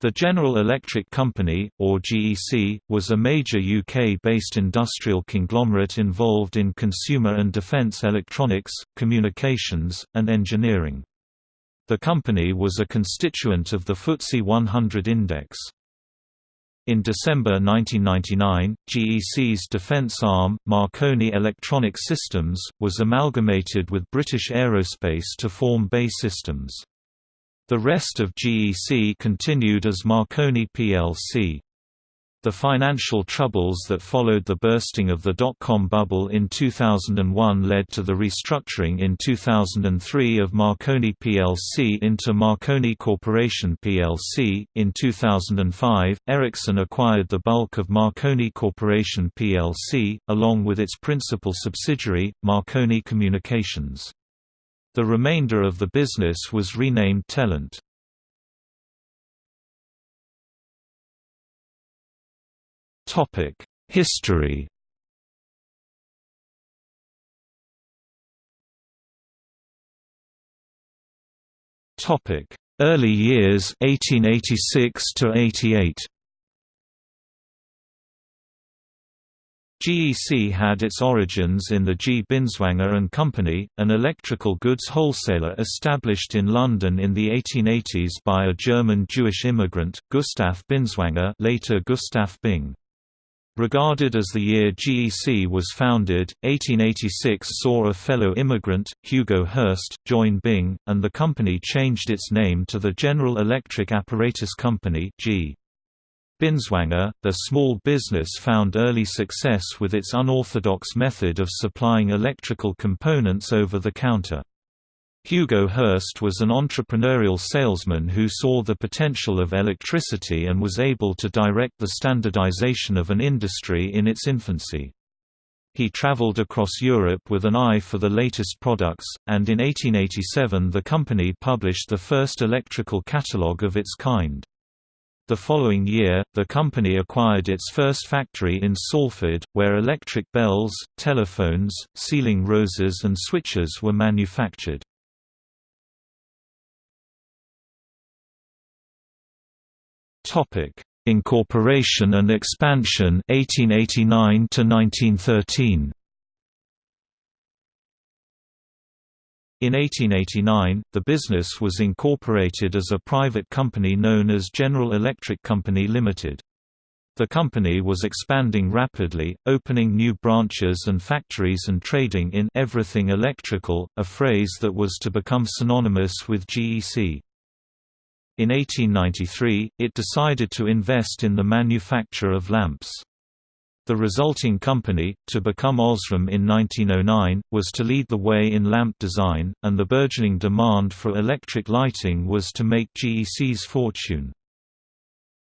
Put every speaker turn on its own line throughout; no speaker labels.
The General Electric Company, or GEC, was a major UK-based industrial conglomerate involved in consumer and defence electronics, communications, and engineering. The company was a constituent of the FTSE 100 index. In December 1999, GEC's defence arm, Marconi Electronic Systems, was amalgamated with British Aerospace to form BAE Systems. The rest of GEC continued as Marconi plc. The financial troubles that followed the bursting of the dot-com bubble in 2001 led to the restructuring in 2003 of Marconi plc into Marconi Corporation plc. In 2005, Ericsson acquired the bulk of Marconi Corporation plc, along with its principal subsidiary, Marconi Communications. The remainder of the business was renamed Telent. History Early years 1886 to 88 GEC had its origins in the G. Binswanger and Company, an electrical goods wholesaler established in London in the 1880s by a German Jewish immigrant, Gustav Binswanger later Gustav Byng. Regarded as the year GEC was founded, 1886 saw a fellow immigrant, Hugo Hirst, join Byng, and the company changed its name to the General Electric Apparatus Company G. Binswanger, the small business found early success with its unorthodox method of supplying electrical components over the counter. Hugo Hirst was an entrepreneurial salesman who saw the potential of electricity and was able to direct the standardization of an industry in its infancy. He traveled across Europe with an eye for the latest products, and in 1887 the company published the first electrical catalogue of its kind. The following year, the company acquired its first factory in Salford, where electric bells, telephones, ceiling roses and switches were manufactured. Incorporation and expansion 1889 to 1913 In 1889, the business was incorporated as a private company known as General Electric Company Limited. The company was expanding rapidly, opening new branches and factories and trading in everything electrical, a phrase that was to become synonymous with GEC. In 1893, it decided to invest in the manufacture of lamps. The resulting company, to become Osram in 1909, was to lead the way in lamp design, and the burgeoning demand for electric lighting was to make GEC's fortune.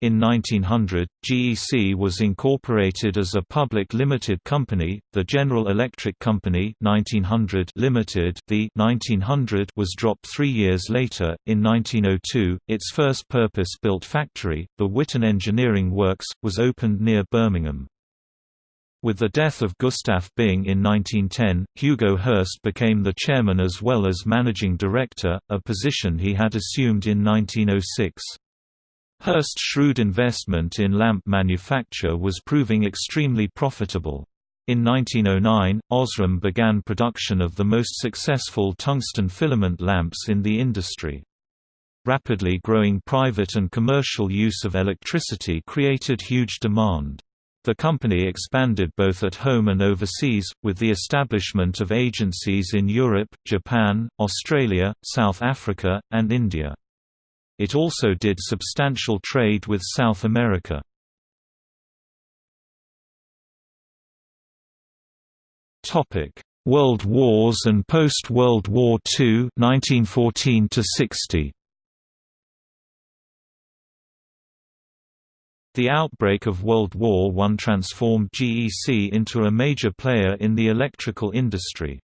In 1900, GEC was incorporated as a public limited company, the General Electric Company 1900 Limited. The 1900 was dropped three years later. In 1902, its first purpose-built factory, the Witton Engineering Works, was opened near Birmingham. With the death of Gustav Byng in 1910, Hugo Hirst became the chairman as well as managing director, a position he had assumed in 1906. Hirst's shrewd investment in lamp manufacture was proving extremely profitable. In 1909, Osram began production of the most successful tungsten filament lamps in the industry. Rapidly growing private and commercial use of electricity created huge demand. The company expanded both at home and overseas, with the establishment of agencies in Europe, Japan, Australia, South Africa, and India. It also did substantial trade with South America. Topic: World Wars and post-World War II 1914 to 60. The outbreak of World War I transformed GEC into a major player in the electrical industry.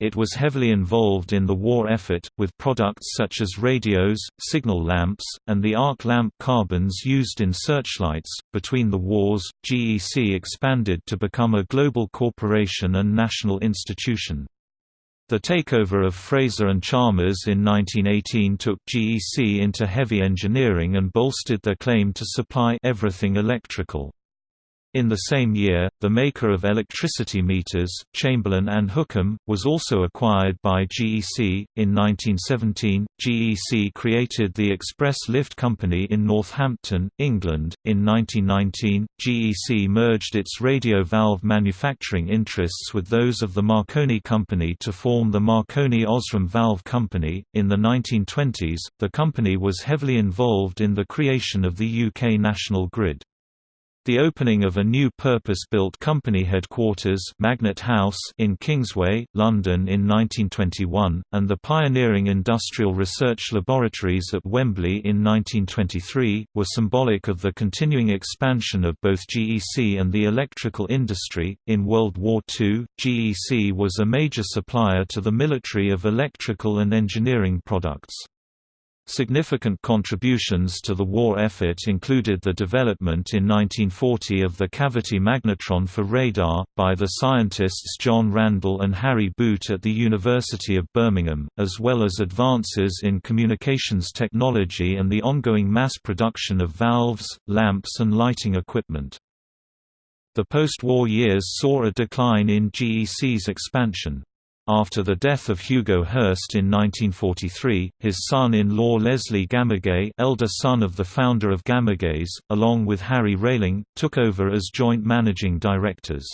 It was heavily involved in the war effort, with products such as radios, signal lamps, and the arc lamp carbons used in searchlights. Between the wars, GEC expanded to become a global corporation and national institution. The takeover of Fraser and Chalmers in 1918 took GEC into heavy engineering and bolstered their claim to supply everything electrical. In the same year, the maker of electricity meters, Chamberlain and Hookham, was also acquired by GEC. In 1917, GEC created the Express Lift Company in Northampton, England. In 1919, GEC merged its radio valve manufacturing interests with those of the Marconi Company to form the Marconi Osram Valve Company. In the 1920s, the company was heavily involved in the creation of the UK national grid. The opening of a new purpose-built company headquarters Magnet House in Kingsway, London in 1921, and the pioneering industrial research laboratories at Wembley in 1923, were symbolic of the continuing expansion of both GEC and the electrical industry. In World War II, GEC was a major supplier to the military of electrical and engineering products. Significant contributions to the war effort included the development in 1940 of the cavity magnetron for radar, by the scientists John Randall and Harry Boot at the University of Birmingham, as well as advances in communications technology and the ongoing mass production of valves, lamps and lighting equipment. The post-war years saw a decline in GEC's expansion. After the death of Hugo Hirst in 1943, his son-in-law Leslie Gamage elder son of the founder of Gamages, along with Harry Railing, took over as joint managing directors.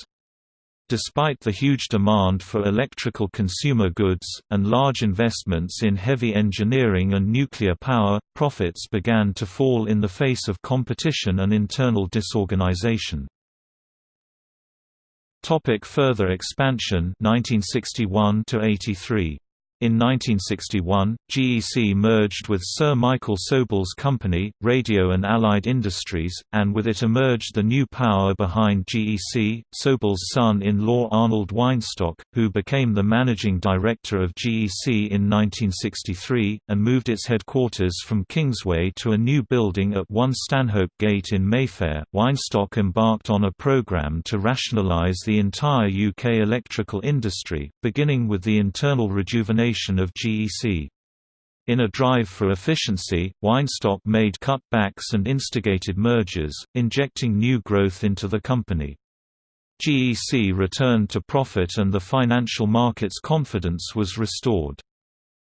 Despite the huge demand for electrical consumer goods, and large investments in heavy engineering and nuclear power, profits began to fall in the face of competition and internal disorganization. Topic further expansion? 1961 to 83 in 1961, GEC merged with Sir Michael Sobel's company, Radio and Allied Industries, and with it emerged the new power behind GEC, Sobel's son-in-law Arnold Weinstock, who became the managing director of GEC in 1963, and moved its headquarters from Kingsway to a new building at 1 Stanhope Gate in Mayfair. Weinstock embarked on a program to rationalise the entire UK electrical industry, beginning with the internal rejuvenation of GEC. In a drive for efficiency, Weinstock made cutbacks and instigated mergers, injecting new growth into the company. GEC returned to profit and the financial market's confidence was restored.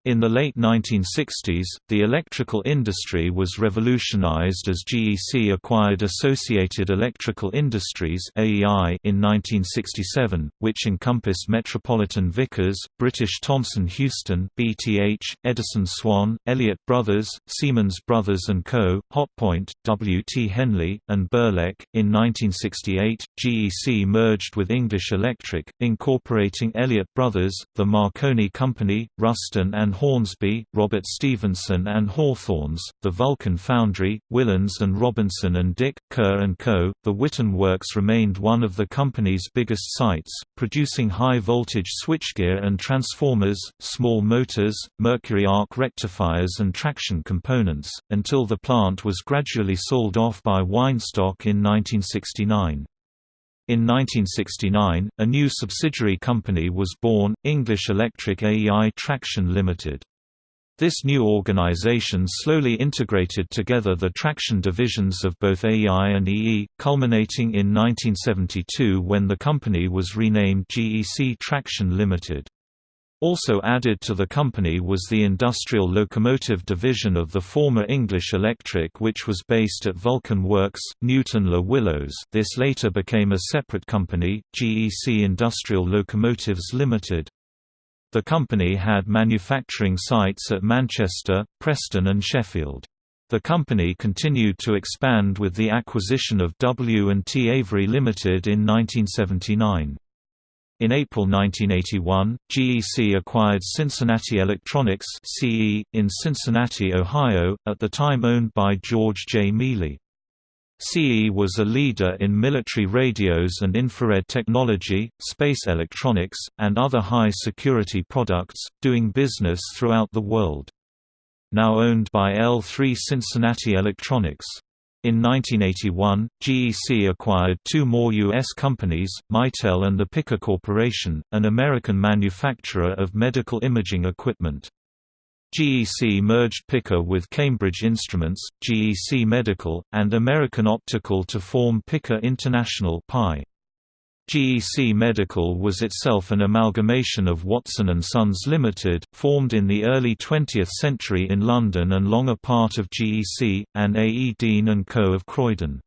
In the late 1960s, the electrical industry was revolutionized as GEC acquired Associated Electrical Industries (AEI) in 1967, which encompassed Metropolitan Vickers, British Thomson Houston (BTH), Edison Swan, Elliott Brothers, Siemens Brothers Co., Hotpoint, W. T. Henley, and Birlec. In 1968, GEC merged with English Electric, incorporating Elliott Brothers, the Marconi Company, Ruston and Hornsby, Robert Stephenson and Hawthorns, the Vulcan Foundry, Willans and Robinson and Dick, Kerr Co. The Witton Works remained one of the company's biggest sites, producing high-voltage switchgear and transformers, small motors, mercury arc rectifiers and traction components, until the plant was gradually sold off by Weinstock in 1969. In 1969, a new subsidiary company was born, English Electric AEI Traction Limited. This new organization slowly integrated together the traction divisions of both AEI and EE, culminating in 1972 when the company was renamed GEC Traction Limited. Also added to the company was the industrial locomotive division of the former English Electric which was based at Vulcan Works, Newton-le-Willows this later became a separate company, GEC Industrial Locomotives Limited. The company had manufacturing sites at Manchester, Preston and Sheffield. The company continued to expand with the acquisition of W&T Avery Limited in 1979. In April 1981, GEC acquired Cincinnati Electronics (CE) in Cincinnati, Ohio, at the time owned by George J. Mealy. CE was a leader in military radios and infrared technology, space electronics, and other high-security products, doing business throughout the world. Now owned by L3 Cincinnati Electronics. In 1981, GEC acquired two more U.S. companies, Mitel and the Picker Corporation, an American manufacturer of medical imaging equipment. GEC merged Picker with Cambridge Instruments, GEC Medical, and American Optical to form Picker International (PI). GEC Medical was itself an amalgamation of Watson & Sons Limited, formed in the early 20th century in London and long a part of GEC, and A. E. Dean & Co. of Croydon.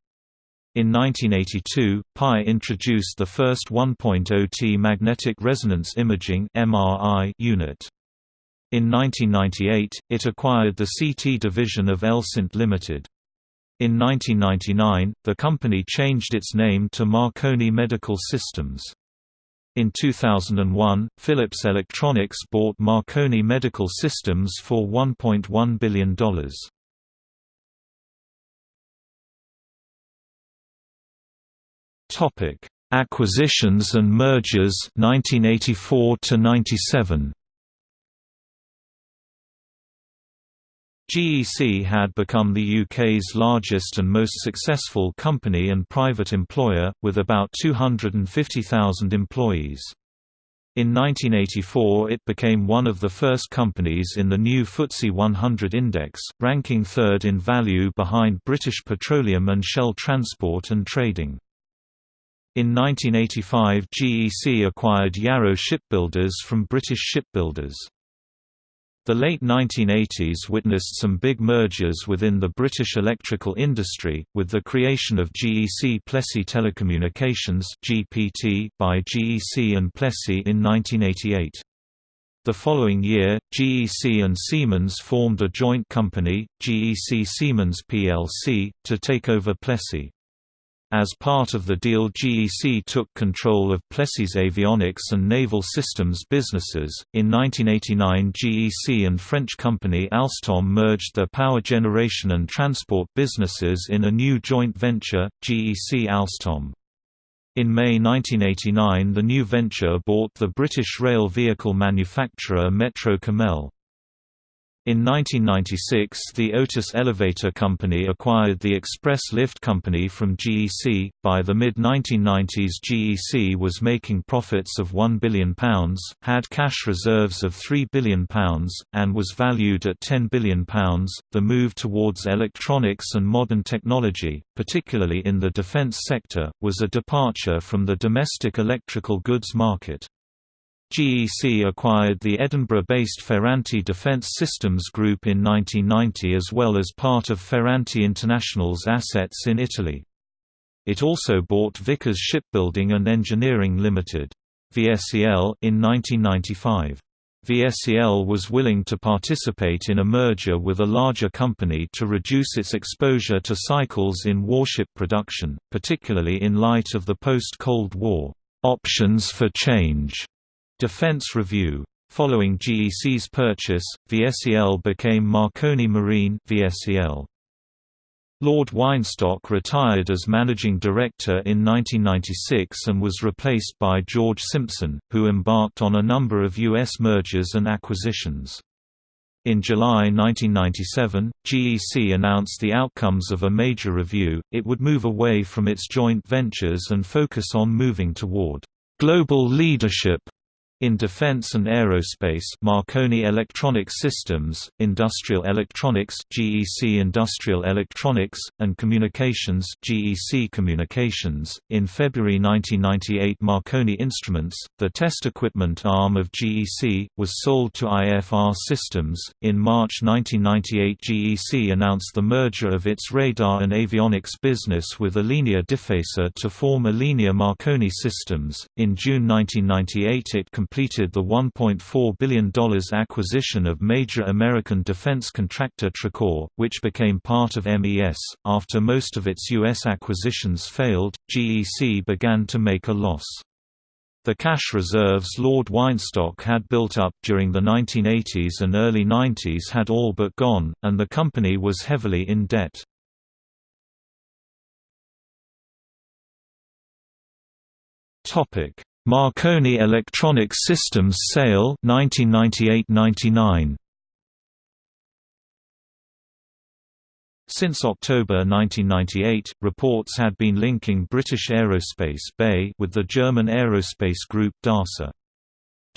In 1982, PI introduced the first 1.0T magnetic resonance imaging unit. In 1998, it acquired the CT division of Elsint Limited. In 1999, the company changed its name to Marconi Medical Systems. In 2001, Philips Electronics bought Marconi Medical Systems for $1.1 billion. Topic: Acquisitions and mergers 1984 to 97. GEC had become the UK's largest and most successful company and private employer, with about 250,000 employees. In 1984 it became one of the first companies in the new FTSE 100 index, ranking third in value behind British Petroleum and Shell Transport and Trading. In 1985 GEC acquired Yarrow Shipbuilders from British Shipbuilders. The late 1980s witnessed some big mergers within the British electrical industry, with the creation of GEC Plessey Telecommunications (GPT) by GEC and Plessey in 1988. The following year, GEC and Siemens formed a joint company, GEC Siemens plc, to take over Plessey. As part of the deal GEC took control of Plessey's avionics and naval systems businesses. In 1989 GEC and French company Alstom merged their power generation and transport businesses in a new joint venture, GEC Alstom. In May 1989 the new venture bought the British rail vehicle manufacturer Metro Cammell. In 1996 the Otis Elevator Company acquired the Express Lift Company from GEC. By the mid-1990s GEC was making profits of £1 billion, had cash reserves of £3 billion, and was valued at £10 billion. The move towards electronics and modern technology, particularly in the defence sector, was a departure from the domestic electrical goods market. GEC acquired the Edinburgh-based Ferranti Defence Systems Group in 1990 as well as part of Ferranti International's assets in Italy. It also bought Vickers Shipbuilding and Engineering Limited. VSEL in 1995. VSEL was willing to participate in a merger with a larger company to reduce its exposure to cycles in warship production, particularly in light of the post-Cold War options for change Defense Review. Following GEC's purchase, VSEL became Marconi Marine VSEL. Lord Weinstock retired as managing director in 1996 and was replaced by George Simpson, who embarked on a number of U.S. mergers and acquisitions. In July 1997, GEC announced the outcomes of a major review, it would move away from its joint ventures and focus on moving toward global leadership in defense and aerospace Marconi Electronic Systems, Industrial Electronics GEC Industrial Electronics, and Communications GEC Communications. In February 1998 Marconi Instruments, the test equipment arm of GEC, was sold to IFR Systems. In March 1998 GEC announced the merger of its radar and avionics business with Alenia Difesa to form Alenia Marconi Systems. In June 1998 it completed the $1.4 billion acquisition of major American defense contractor Tracor, which became part of MES. After most of its U.S. acquisitions failed, GEC began to make a loss. The cash reserves Lord Weinstock had built up during the 1980s and early 90s had all but gone, and the company was heavily in debt. Marconi Electronic Systems sale 1998–99 Since October 1998, reports had been linking British Aerospace BAE with the German aerospace group DASA.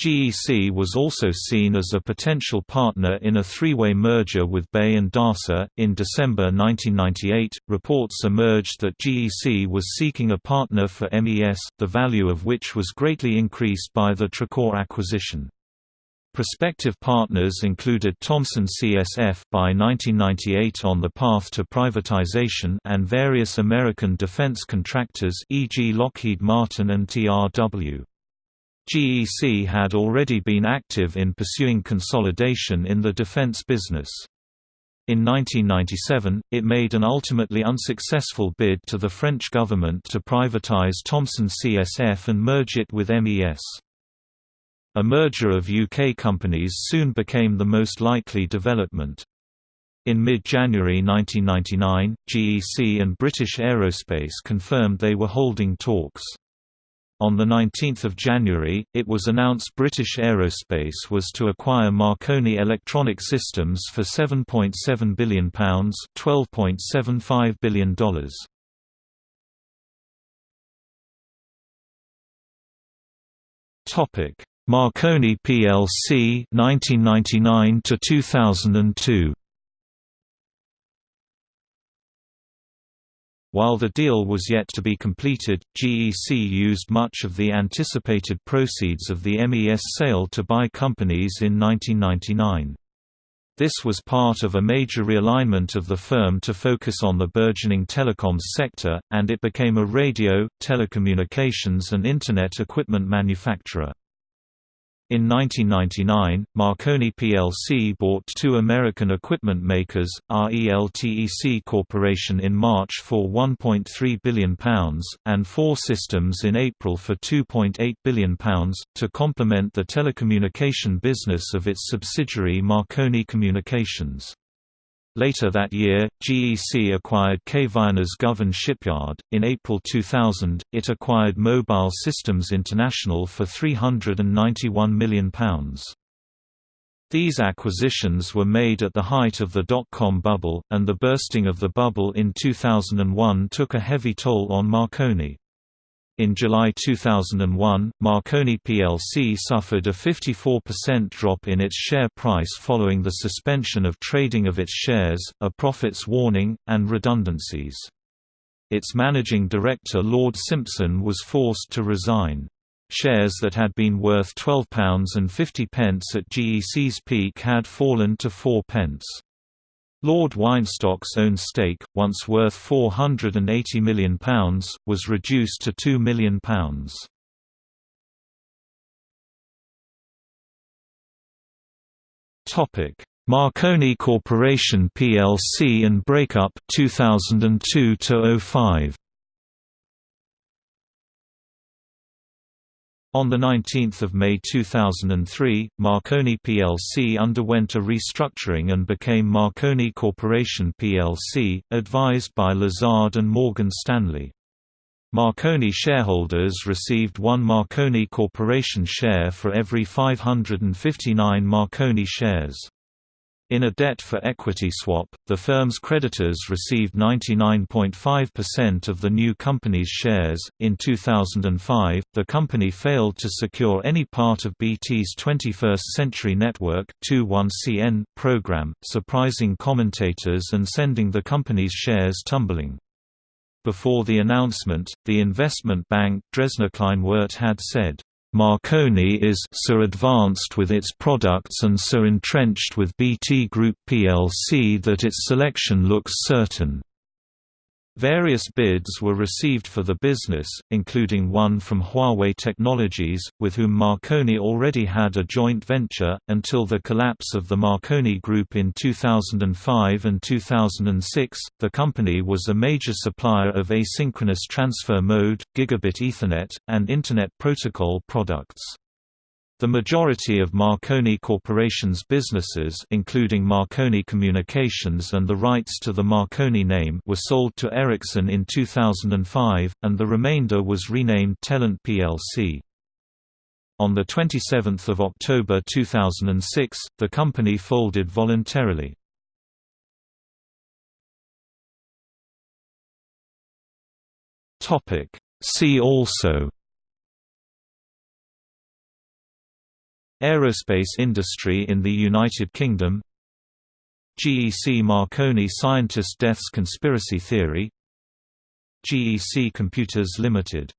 GEC was also seen as a potential partner in a three-way merger with BAE and DASA. In December 1998, reports emerged that GEC was seeking a partner for MES, the value of which was greatly increased by the Tracor acquisition. Prospective partners included Thomson CSF by 1998 on the path to privatization and various American defense contractors e.g. Lockheed Martin and TRW. GEC had already been active in pursuing consolidation in the defense business. In 1997, it made an ultimately unsuccessful bid to the French government to privatize Thomson CSF and merge it with MES. A merger of UK companies soon became the most likely development. In mid-January 1999, GEC and British Aerospace confirmed they were holding talks. On 19 January, it was announced British Aerospace was to acquire Marconi Electronic Systems for £7.7 billion $12.75 billion. Marconi plc 1999 to 2002 While the deal was yet to be completed, GEC used much of the anticipated proceeds of the MES sale to buy companies in 1999. This was part of a major realignment of the firm to focus on the burgeoning telecoms sector, and it became a radio, telecommunications and Internet equipment manufacturer. In 1999, Marconi plc bought two American equipment makers, RELTEC Corporation in March for £1.3 billion, and Fore Systems in April for £2.8 billion, to complement the telecommunication business of its subsidiary Marconi Communications. Later that year, GEC acquired Kvaerner's Govan Shipyard. In April 2000, it acquired Mobile Systems International for £391 million. These acquisitions were made at the height of the dot-com bubble, and the bursting of the bubble in 2001 took a heavy toll on Marconi. In July 2001, Marconi plc suffered a 54% drop in its share price following the suspension of trading of its shares, a profits warning, and redundancies. Its managing director Lord Simpson was forced to resign. Shares that had been worth £12.50 at GEC's peak had fallen to 4 pence. Lord Weinstock's own stake, once worth £480 million, was reduced to £2 million. Marconi Corporation plc and breakup 2002 05 On 19 May 2003, Marconi plc underwent a restructuring and became Marconi Corporation plc, advised by Lazard and Morgan Stanley. Marconi shareholders received one Marconi Corporation share for every 559 Marconi shares. In a debt-for-equity swap, the firm's creditors received 99.5% of the new company's shares. In 2005, the company failed to secure any part of BT's 21st Century Network (21CN) program, surprising commentators and sending the company's shares tumbling. Before the announcement, the investment bank Dresdner Kleinwort had said, Marconi is so advanced with its products and so entrenched with BT Group plc that its selection looks certain. Various bids were received for the business, including one from Huawei Technologies, with whom Marconi already had a joint venture, until the collapse of the Marconi Group in 2005 and 2006. The company was a major supplier of asynchronous transfer mode, gigabit Ethernet, and Internet Protocol products. The majority of Marconi Corporation's businesses including Marconi Communications and the rights to the Marconi name were sold to Ericsson in 2005, and the remainder was renamed Telent plc. On 27 October 2006, the company folded voluntarily. See also Aerospace industry in the United Kingdom GEC Marconi scientist deaths conspiracy theory GEC Computers Limited